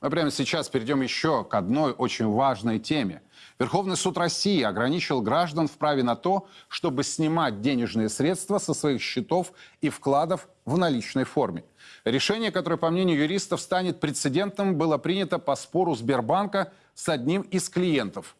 Мы прямо сейчас перейдем еще к одной очень важной теме. Верховный суд России ограничил граждан в праве на то, чтобы снимать денежные средства со своих счетов и вкладов в наличной форме. Решение, которое, по мнению юристов, станет прецедентом, было принято по спору Сбербанка с одним из клиентов –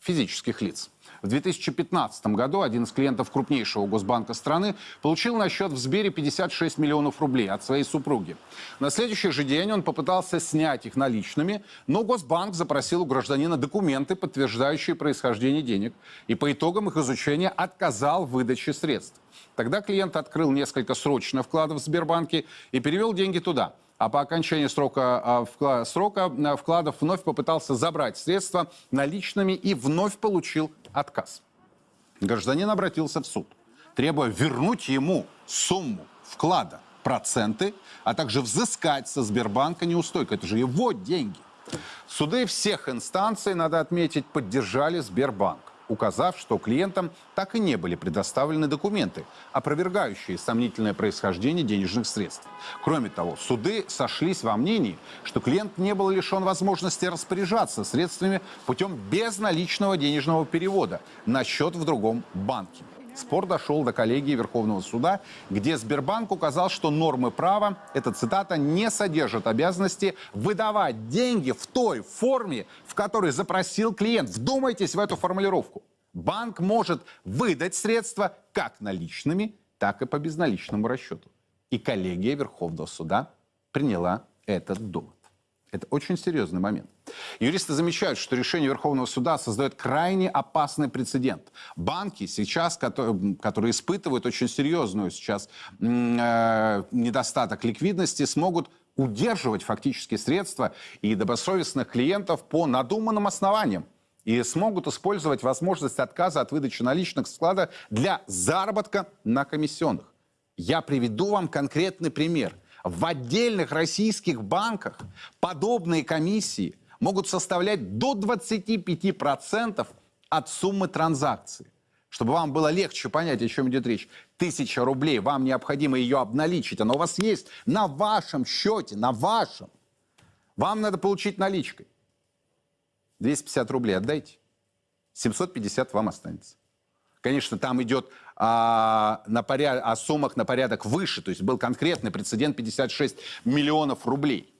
физических лиц. В 2015 году один из клиентов крупнейшего госбанка страны получил на счет в Сбере 56 миллионов рублей от своей супруги. На следующий же день он попытался снять их наличными, но Госбанк запросил у гражданина документы, подтверждающие происхождение денег, и по итогам их изучения отказал в выдаче средств. Тогда клиент открыл несколько срочных вкладов в Сбербанке и перевел деньги туда – а по окончании срока, а, срока а, вкладов вновь попытался забрать средства наличными и вновь получил отказ. Гражданин обратился в суд, требуя вернуть ему сумму вклада, проценты, а также взыскать со Сбербанка неустойку. Это же его деньги. Суды всех инстанций, надо отметить, поддержали Сбербанк указав, что клиентам так и не были предоставлены документы, опровергающие сомнительное происхождение денежных средств. Кроме того, суды сошлись во мнении, что клиент не был лишен возможности распоряжаться средствами путем безналичного денежного перевода на счет в другом банке. Спор дошел до коллегии Верховного суда, где Сбербанк указал, что нормы права, эта цитата, не содержат обязанности выдавать деньги в той форме, в которой запросил клиент. Вдумайтесь в эту формулировку. Банк может выдать средства как наличными, так и по безналичному расчету. И коллегия Верховного суда приняла этот довод. Это очень серьезный момент. Юристы замечают, что решение Верховного суда создает крайне опасный прецедент. Банки сейчас, которые, которые испытывают очень серьезную сейчас э, недостаток ликвидности, смогут удерживать фактически средства и добросовестных клиентов по надуманным основаниям и смогут использовать возможность отказа от выдачи наличных склада для заработка на комиссионных. Я приведу вам конкретный пример – в отдельных российских банках подобные комиссии могут составлять до 25% от суммы транзакции. Чтобы вам было легче понять, о чем идет речь. Тысяча рублей, вам необходимо ее обналичить. Она у вас есть на вашем счете, на вашем. Вам надо получить наличкой. 250 рублей отдайте. 750 вам останется. Конечно, там идет а, на поряд... о суммах на порядок выше, то есть был конкретный прецедент 56 миллионов рублей.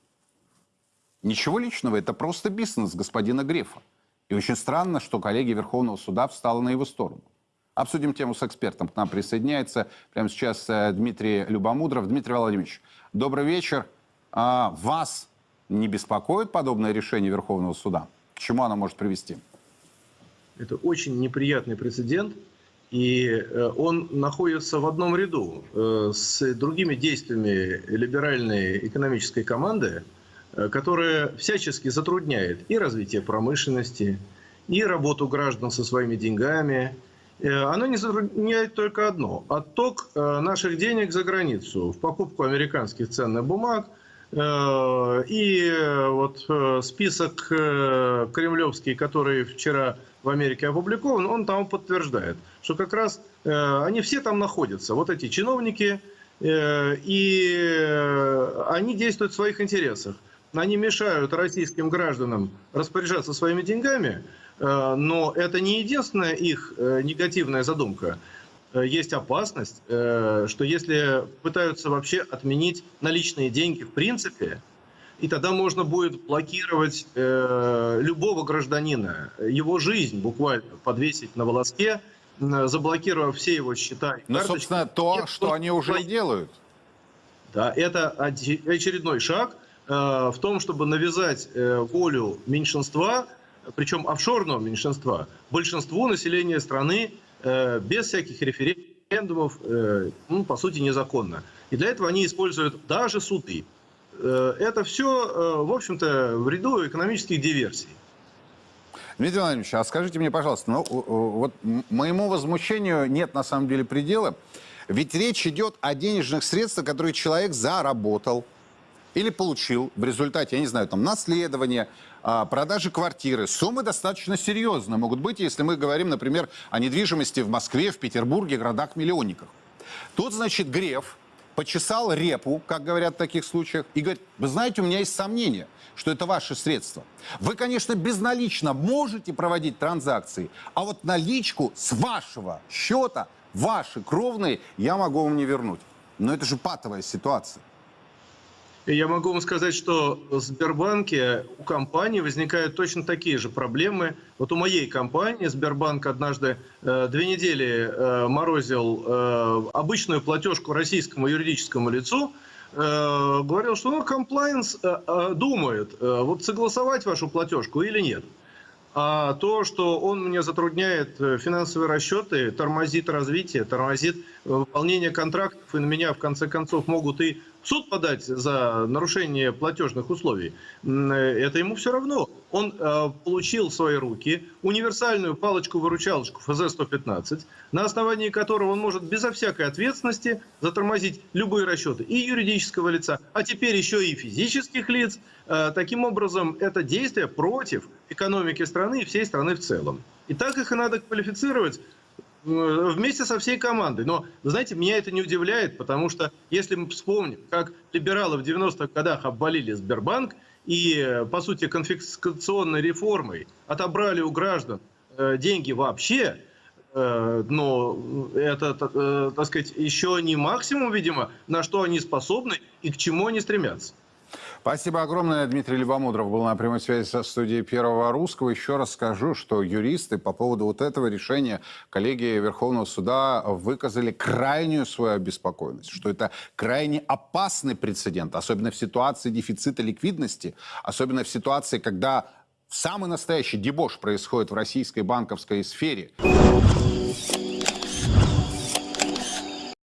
Ничего личного, это просто бизнес господина Грефа. И очень странно, что коллеги Верховного суда встала на его сторону. Обсудим тему с экспертом. К нам присоединяется прямо сейчас э, Дмитрий Любомудров. Дмитрий Владимирович, добрый вечер. А, вас не беспокоит подобное решение Верховного суда? К чему оно может привести? Это очень неприятный прецедент. И э, он находится в одном ряду э, с другими действиями либеральной экономической команды, э, которая всячески затрудняет и развитие промышленности, и работу граждан со своими деньгами. Оно не затрудняет только одно – отток наших денег за границу в покупку американских ценных бумаг – и вот список кремлевский, который вчера в Америке опубликован, он там подтверждает, что как раз э, они все там находятся, вот эти чиновники, э, и они действуют в своих интересах. Они мешают российским гражданам распоряжаться своими деньгами, э, но это не единственная их э, негативная задумка. Э, есть опасность, э, что если пытаются вообще отменить наличные деньги в принципе, и тогда можно будет блокировать э, любого гражданина, его жизнь буквально подвесить на волоске, заблокировав все его счета. Ну, собственно, то, Нет, что они уже и делают. Да, это очередной шаг э, в том, чтобы навязать э, волю меньшинства, причем офшорного меньшинства, большинству населения страны э, без всяких референдумов, э, ну, по сути, незаконно. И для этого они используют даже суды. Э, это все, э, в общем-то, в ряду экономических диверсий. Дмитрий Владимирович, а скажите мне, пожалуйста, ну, вот моему возмущению нет на самом деле предела. Ведь речь идет о денежных средствах, которые человек заработал или получил в результате, я не знаю, там, наследования, а, продажи квартиры. Суммы достаточно серьезные могут быть, если мы говорим, например, о недвижимости в Москве, в Петербурге, городах-миллионниках. Тут, значит, Греф почесал репу, как говорят в таких случаях, и говорит, вы знаете, у меня есть сомнения, что это ваши средства. Вы, конечно, безналично можете проводить транзакции, а вот наличку с вашего счета, ваши кровные, я могу вам не вернуть. Но это же патовая ситуация. Я могу вам сказать, что в Сбербанке у компании возникают точно такие же проблемы. Вот у моей компании Сбербанк однажды э, две недели э, морозил э, обычную платежку российскому юридическому лицу, э, говорил, что ну, комплайенс э, э, думает, э, вот согласовать вашу платежку или нет. А то, что он мне затрудняет э, финансовые расчеты, тормозит развитие, тормозит выполнение контрактов, и на меня в конце концов могут и суд подать за нарушение платежных условий, э, это ему все равно. Он э, получил в свои руки универсальную палочку-выручалочку ФЗ-115, на основании которого он может безо всякой ответственности затормозить любые расчеты и юридического лица, а теперь еще и физических лиц. Э, таким образом, это действие против экономики страны и всей страны в целом. И так их и надо квалифицировать э, вместе со всей командой. Но, вы знаете, меня это не удивляет, потому что если мы вспомним, как либералы в 90-х годах обвалили Сбербанк и, по сути, конфискационной реформой отобрали у граждан э, деньги вообще, э, но это, э, так сказать, еще не максимум, видимо, на что они способны и к чему они стремятся. Спасибо огромное. Дмитрий Любомудров был на прямой связи со студией Первого Русского. Еще раз скажу, что юристы по поводу вот этого решения коллеги Верховного Суда выказали крайнюю свою обеспокоенность, что это крайне опасный прецедент, особенно в ситуации дефицита ликвидности, особенно в ситуации, когда самый настоящий дебош происходит в российской банковской сфере.